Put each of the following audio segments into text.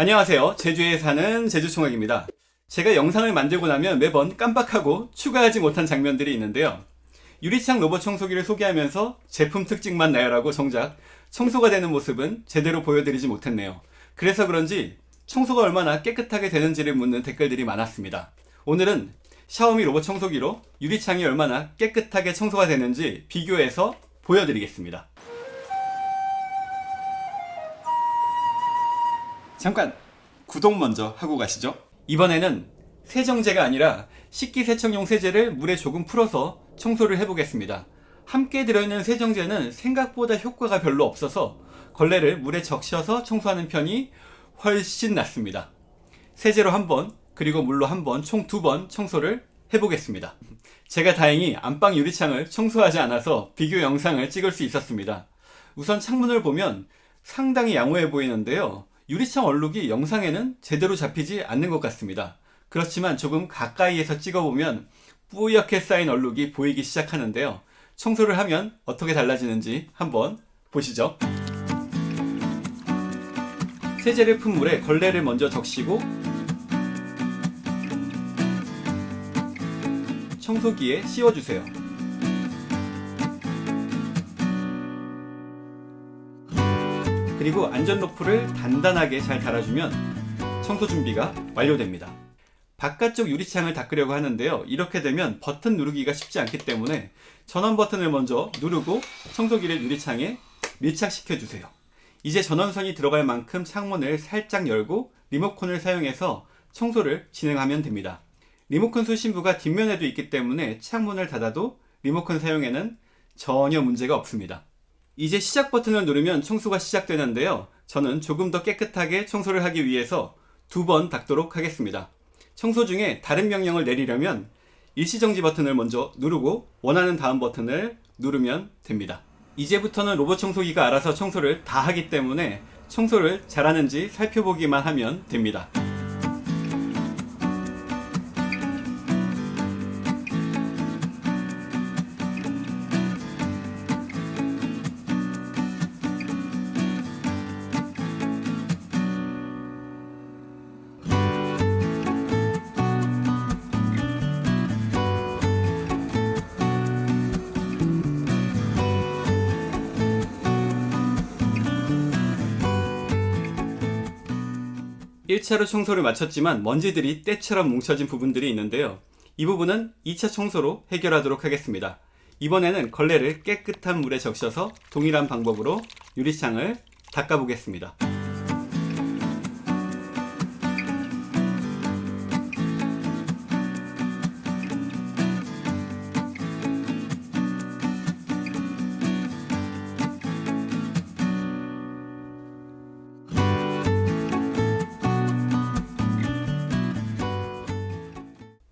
안녕하세요. 제주에 사는 제주총각입니다. 제가 영상을 만들고 나면 매번 깜빡하고 추가하지 못한 장면들이 있는데요. 유리창 로봇 청소기를 소개하면서 제품 특징만 나열하고 정작 청소가 되는 모습은 제대로 보여드리지 못했네요. 그래서 그런지 청소가 얼마나 깨끗하게 되는지를 묻는 댓글들이 많았습니다. 오늘은 샤오미 로봇 청소기로 유리창이 얼마나 깨끗하게 청소가 되는지 비교해서 보여드리겠습니다 잠깐 구독 먼저 하고 가시죠. 이번에는 세정제가 아니라 식기세척용 세제를 물에 조금 풀어서 청소를 해보겠습니다. 함께 들어있는 세정제는 생각보다 효과가 별로 없어서 걸레를 물에 적셔서 청소하는 편이 훨씬 낫습니다. 세제로 한번 그리고 물로 한번 총 두 번 청소를 해보겠습니다. 제가 다행히 안방 유리창을 청소하지 않아서 비교 영상을 찍을 수 있었습니다. 우선 창문을 보면 상당히 양호해 보이는데요 유리창 얼룩이 영상에는 제대로 잡히지 않는 것 같습니다. 그렇지만 조금 가까이에서 찍어보면 뿌옇게 쌓인 얼룩이 보이기 시작하는데요. 청소를 하면 어떻게 달라지는지 한번 보시죠. 세제를 푼 물에 걸레를 먼저 적시고 청소기에 씌워주세요. 그리고 안전 로프를 단단하게 잘 달아주면 청소 준비가 완료됩니다. 바깥쪽 유리창을 닦으려고 하는데요. 이렇게 되면 버튼 누르기가 쉽지 않기 때문에 전원 버튼을 먼저 누르고 청소기를 유리창에 밀착시켜 주세요. 이제 전원선이 들어갈 만큼 창문을 살짝 열고 리모컨을 사용해서 청소를 진행하면 됩니다. 리모컨 수신부가 뒷면에도 있기 때문에 창문을 닫아도 리모컨 사용에는 전혀 문제가 없습니다. 이제 시작 버튼을 누르면 청소가 시작되는데요. 저는 조금 더 깨끗하게 청소를 하기 위해서 두 번 닦도록 하겠습니다. 청소 중에 다른 명령을 내리려면 일시정지 버튼을 먼저 누르고 원하는 다음 버튼을 누르면 됩니다. 이제부터는 로봇 청소기가 알아서 청소를 다 하기 때문에 청소를 잘하는지 살펴보기만 하면 됩니다. 1차로 청소를 마쳤지만 먼지들이 때처럼 뭉쳐진 부분들이 있는데요. 이 부분은 2차 청소로 해결하도록 하겠습니다. 이번에는 걸레를 깨끗한 물에 적셔서 동일한 방법으로 유리창을 닦아 보겠습니다.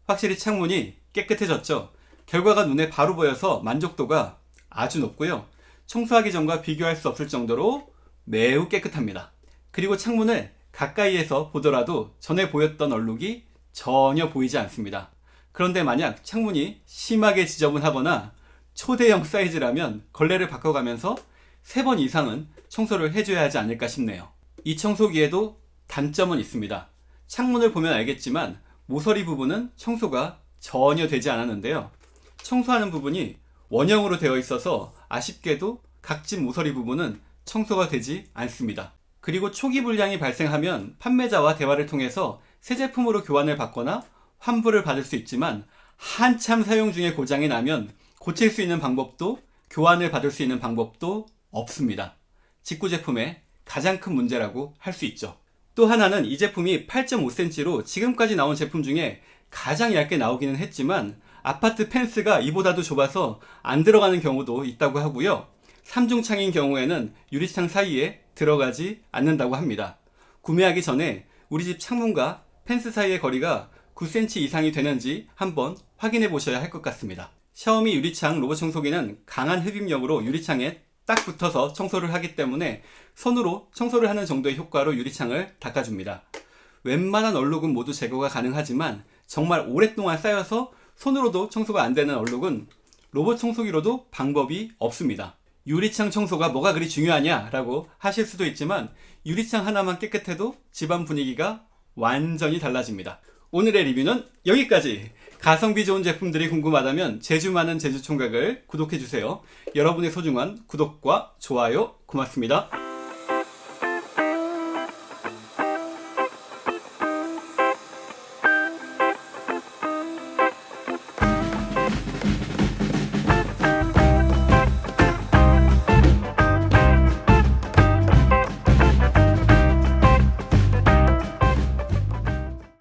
확실히 창문이 깨끗해졌죠. 결과가 눈에 바로 보여서 만족도가 아주 높고요. 청소하기 전과 비교할 수 없을 정도로 매우 깨끗합니다. 그리고 창문을 가까이에서 보더라도 전에 보였던 얼룩이 전혀 보이지 않습니다. 그런데 만약 창문이 심하게 지저분하거나 초대형 사이즈라면 걸레를 바꿔가면서 3번 이상은 청소를 해줘야 하지 않을까 싶네요. 이 청소기에도 단점은 있습니다. 창문을 보면 알겠지만 모서리 부분은 청소가 전혀 되지 않았는데요. 청소하는 부분이 원형으로 되어 있어서 아쉽게도 각진 모서리 부분은 청소가 되지 않습니다. 그리고 초기 불량이 발생하면 판매자와 대화를 통해서 새 제품으로 교환을 받거나 환불을 받을 수 있지만 한참 사용 중에 고장이 나면 고칠 수 있는 방법도 교환을 받을 수 있는 방법도 없습니다. 직구 제품의 가장 큰 문제라고 할 수 있죠 또 하나는 이 제품이 8.5cm로 지금까지 나온 제품 중에 가장 얇게 나오기는 했지만 아파트 펜스가 이보다도 좁아서 안 들어가는 경우도 있다고 하고요. 3중창인 경우에는 유리창 사이에 들어가지 않는다고 합니다. 구매하기 전에 우리 집 창문과 펜스 사이의 거리가 9cm 이상이 되는지 한번 확인해 보셔야 할 것 같습니다. 샤오미 유리창 로봇 청소기는 강한 흡입력으로 유리창에 딱 붙어서 청소를 하기 때문에 손으로 청소를 하는 정도의 효과로 유리창을 닦아줍니다. 웬만한 얼룩은 모두 제거가 가능하지만 정말 오랫동안 쌓여서 손으로도 청소가 안 되는 얼룩은 로봇 청소기로도 방법이 없습니다. 유리창 청소가 뭐가 그리 중요하냐 라고 하실 수도 있지만 유리창 하나만 깨끗해도 집안 분위기가 완전히 달라집니다. 오늘의 리뷰는 여기까지! 가성비 좋은 제품들이 궁금하다면 제주 많은 제주총각을 구독해주세요. 여러분의 소중한 구독과 좋아요 고맙습니다.